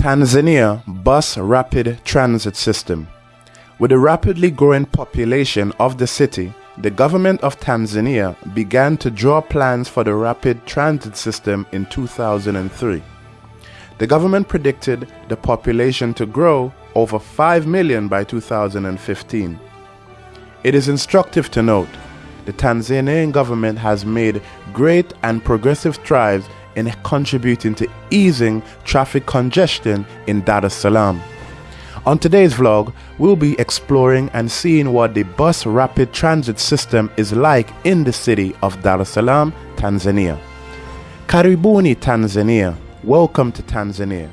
Tanzania Bus Rapid Transit System. With the rapidly growing population of the city, the government of Tanzania began to draw plans for the rapid transit system in 2003. The government predicted the population to grow over 5 million by 2015. It is instructive to note the Tanzanian government has made great and progressive strides in contributing to easing traffic congestion in Dar es Salaam. On today's vlog, we'll be exploring and seeing what the bus rapid transit system is like in the city of Dar es Salaam, Tanzania. Karibuni Tanzania, welcome to Tanzania.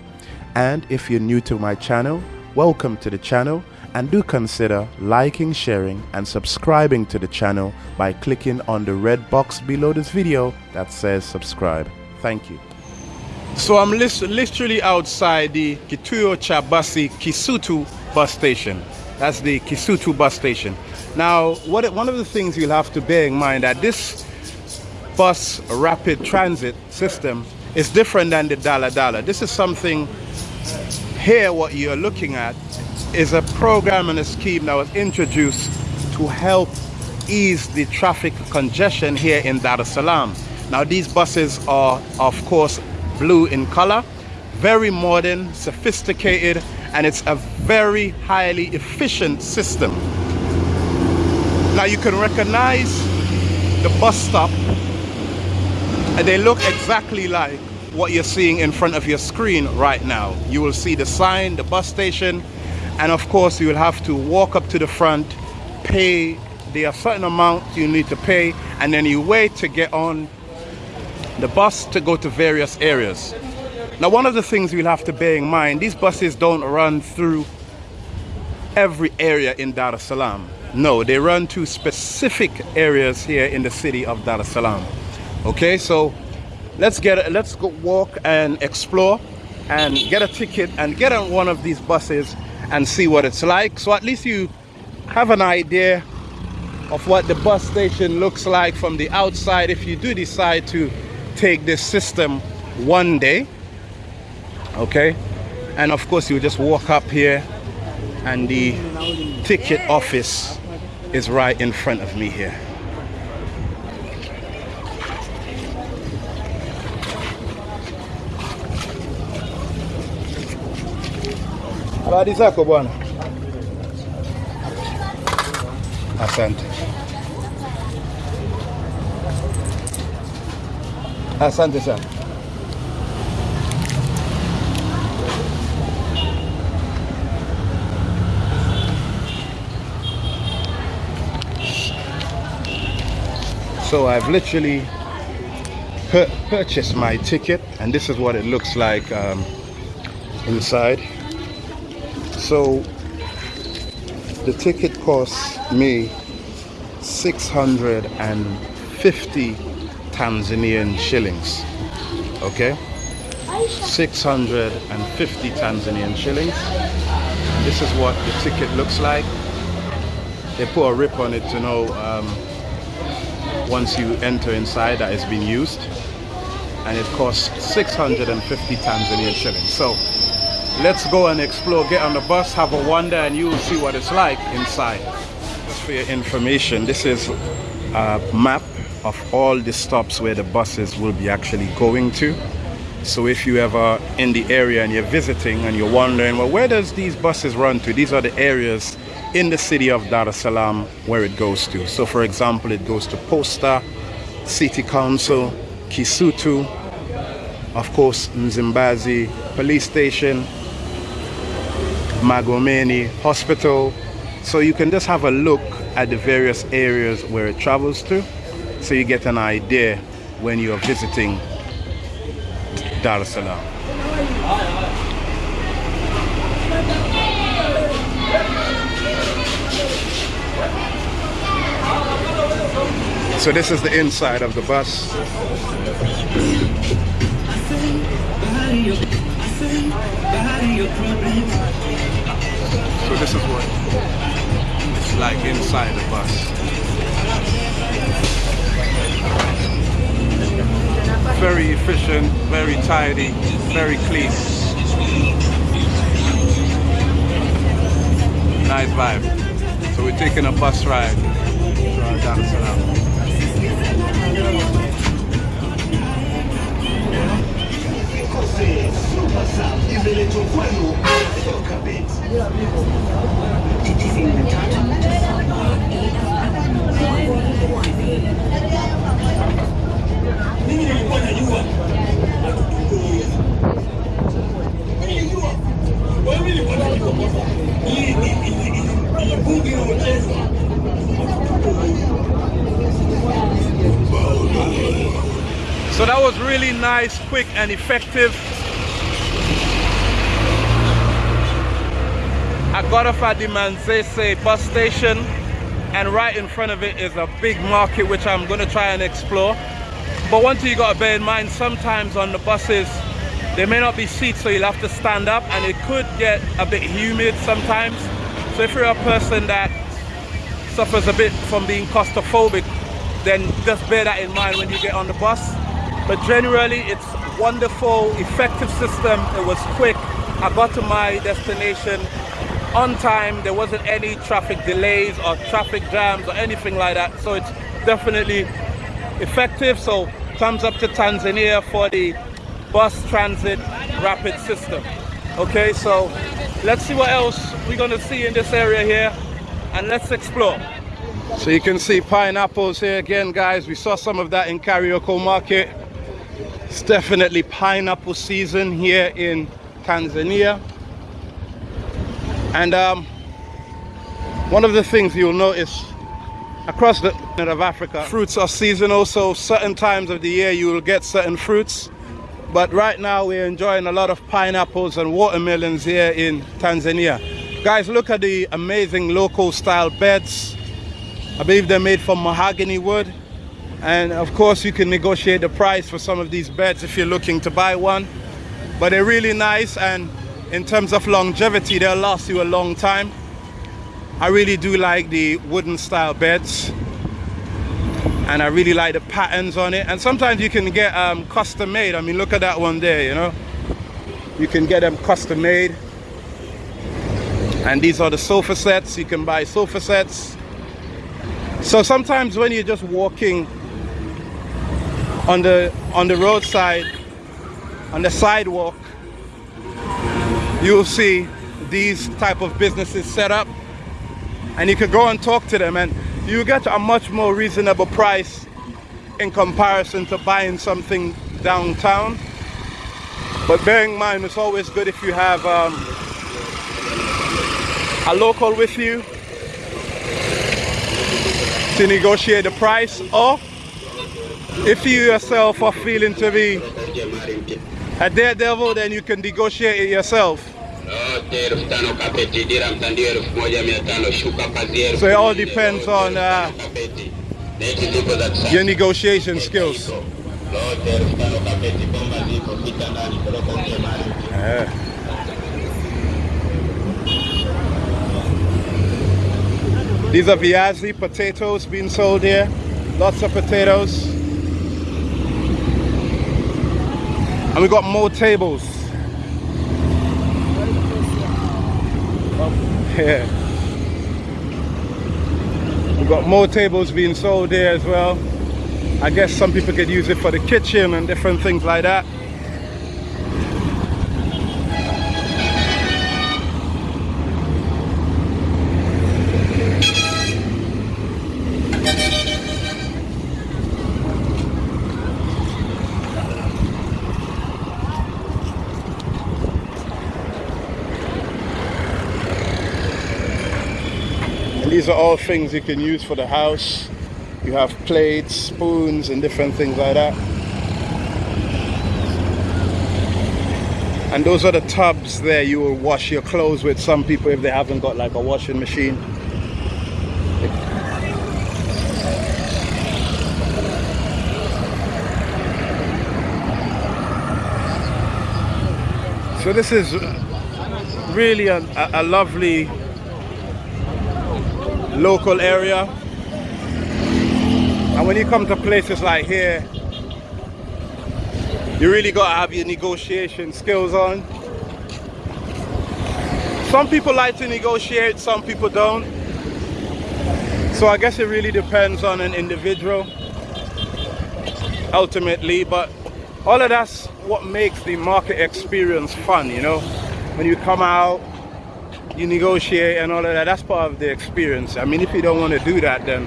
And if you're new to my channel, welcome to the channel and do consider liking, sharing and subscribing to the channel by clicking on the red box below this video that says subscribe. Thank you. So I'm literally outside the Kituo Chabasi Kisutu bus station. That's the Kisutu bus station. Now, what, one of the things you'll have to bear in mind that this bus rapid transit system is different than the Dala Dala. This is something here what you're looking at is a program and a scheme that was introduced to help ease the traffic congestion here in Dar es Salaam. Now these buses are of course blue in color, very modern, sophisticated, and it's a very highly efficient system. Now you can recognize the bus stop and they look exactly like what you're seeing in front of your screen right now. You will see the sign, the bus station, and of course you will have to walk up to the front, pay the certain amounts you need to pay, and then you wait to get on the bus to go to various areas. Now one of the things you'll have to bear in mind, these buses don't run through every area in Dar es Salaam. No, they run to specific areas here in the city of Dar es Salaam. Okay, so let's get let's go walk and explore and get a ticket and get on one of these buses and see what it's like. So at least you have an idea of what the bus station looks like from the outside if you do decide to take this system one day okay? And of course you just walk up here and the ticket office is right in front of me here. Asante Asante sana. So I've literally purchased my ticket and this is what it looks like um, inside. So the ticket costs me 650 Tanzanian shillings. Okay? 650 Tanzanian shillings. This is what the ticket looks like. They put a rip on it to know um, once you enter inside that it's been used. And it costs 650 Tanzanian shillings. So let's go and explore, get on the bus, have a wander, and you will see what it's like inside. Just for your information, this is a map of all the stops where the buses will be actually going to. So if you ever in the area and you're visiting and you're wondering, well, where does these buses run to? These are the areas in the city of Dar es Salaam where it goes to. So for example, it goes to Posta, City Council, Kisutu, of course, Msimbazi Police Station, Magomeni Hospital. So you can just have a look at the various areas where it travels to so you get an idea when you are visiting Dar es Salaam. So this is the inside of the bus. So this is what it's like inside the bus. efficient, very tidy, very clean. Nice vibe. So we're taking a bus ride. Quick and effective. I got off at the Manzese bus station and right in front of it is a big market which I'm going to try and explore. But one thing you got to bear in mind, sometimes on the buses there may not be seats so you'll have to stand up and it could get a bit humid sometimes. So if you're a person that suffers a bit from being claustrophobic then just bear that in mind when you get on the bus. But generally it's wonderful, effective system. It was quick. I got to my destination on time. There wasn't any traffic delays or traffic jams or anything like that. So it's definitely effective. So thumbs up to Tanzania for the bus transit rapid system. Okay, so let's see what else we're gonna see in this area here and let's explore. So you can see pineapples here again guys. We saw some of that in Kariakoo Market. It's definitely pineapple season here in Tanzania. And um, one of the things you'll notice across the of Africa, fruits are seasonal, so certain times of the year you will get certain fruits. But right now we're enjoying a lot of pineapples and watermelons here in Tanzania. Guys, look at the amazing local style beds. I believe they're made from mahogany wood and of course you can negotiate the price for some of these beds if you're looking to buy one. But they're really nice and in terms of longevity they'll last you a long time. I really do like the wooden style beds and I really like the patterns on it. And sometimes you can get um, custom made I mean look at that one there you know? You can get them custom made and these are the sofa sets. You can buy sofa sets. So sometimes when you're just walking on the on the roadside on the sidewalk you'll see these type of businesses set up and you can go and talk to them and you get a much more reasonable price in comparison to buying something downtown. But bearing in mind it's always good if you have um, a local with you to negotiate the price or if you yourself are feeling to be a daredevil, then you can negotiate it yourself. So it all depends on uh, your negotiation skills. Yeah. These are viazi potatoes being sold here. Lots of potatoes. And we got more tables. Yeah. We got more tables being sold there as well. I guess some people could use it for the kitchen and different things like that. These are all things you can use for the house. You have plates, spoons, and different things like that. And those are the tubs there you will wash your clothes with. Some people, if they haven't got like a washing machine. So this is really a, a, a lovely local area. And when you come to places like here, you really got to have your negotiation skills on. some people like to negotiate, some people don't. So I guess it really depends on an individual ultimately, but all of that's what makes the market experience fun, you know? When you come out, you negotiate and all of that, that's part of the experience. I mean, if you don't want to do that, then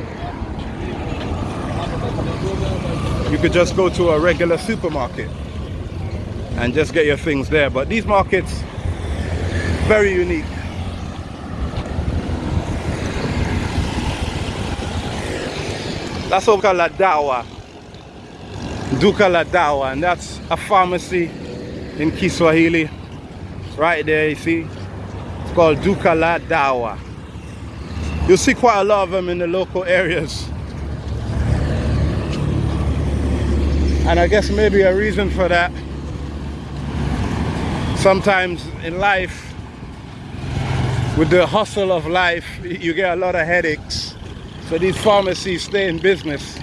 you could just go to a regular supermarket and just get your things there. But these markets, very unique. That's what we call Dawa. Duka la Dawa, and that's a pharmacy in Kiswahili. Right there, you see? Called Duka la Dawa. You'll see quite a lot of them in the local areas. And I guess maybe a reason for that, sometimes in life, with the hustle of life, you get a lot of headaches. So these pharmacies stay in business.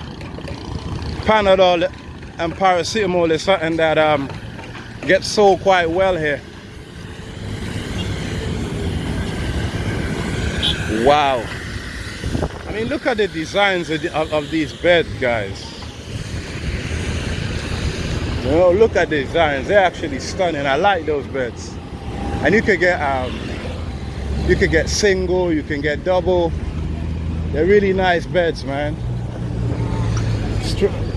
Panadol and paracetamol is something that um, gets sold quite well here. Wow. I mean, look at the designs of, of, of these beds, guys. You know, look at the designs. They're actually stunning. I like those beds. And you can get um, you can get single, you can get double. They're really nice beds, man.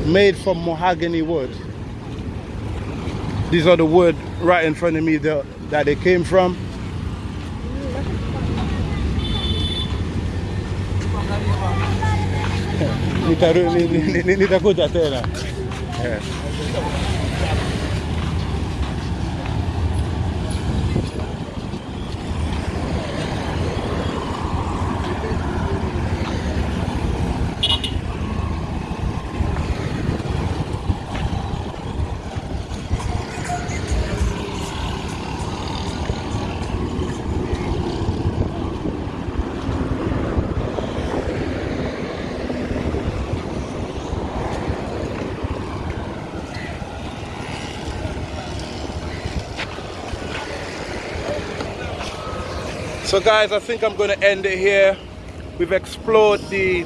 made from mahogany wood. These are the wood right in front of me that they came from. Nitakuja tena. So guys, I think I'm going to end it here. We've explored the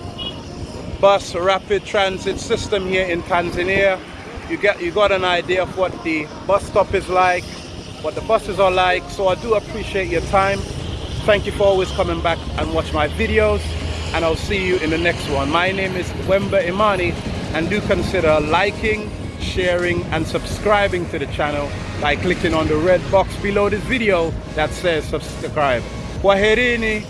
bus rapid transit system here in Tanzania. You get you got an idea of what the bus stop is like, what the buses are like. So I do appreciate your time. Thank you for always coming back and watch my videos. And I'll see you in the next one. My name is Wemba Imani and do consider liking, sharing and subscribing to the channel by clicking on the red box below this video that says subscribe. Kwaherini.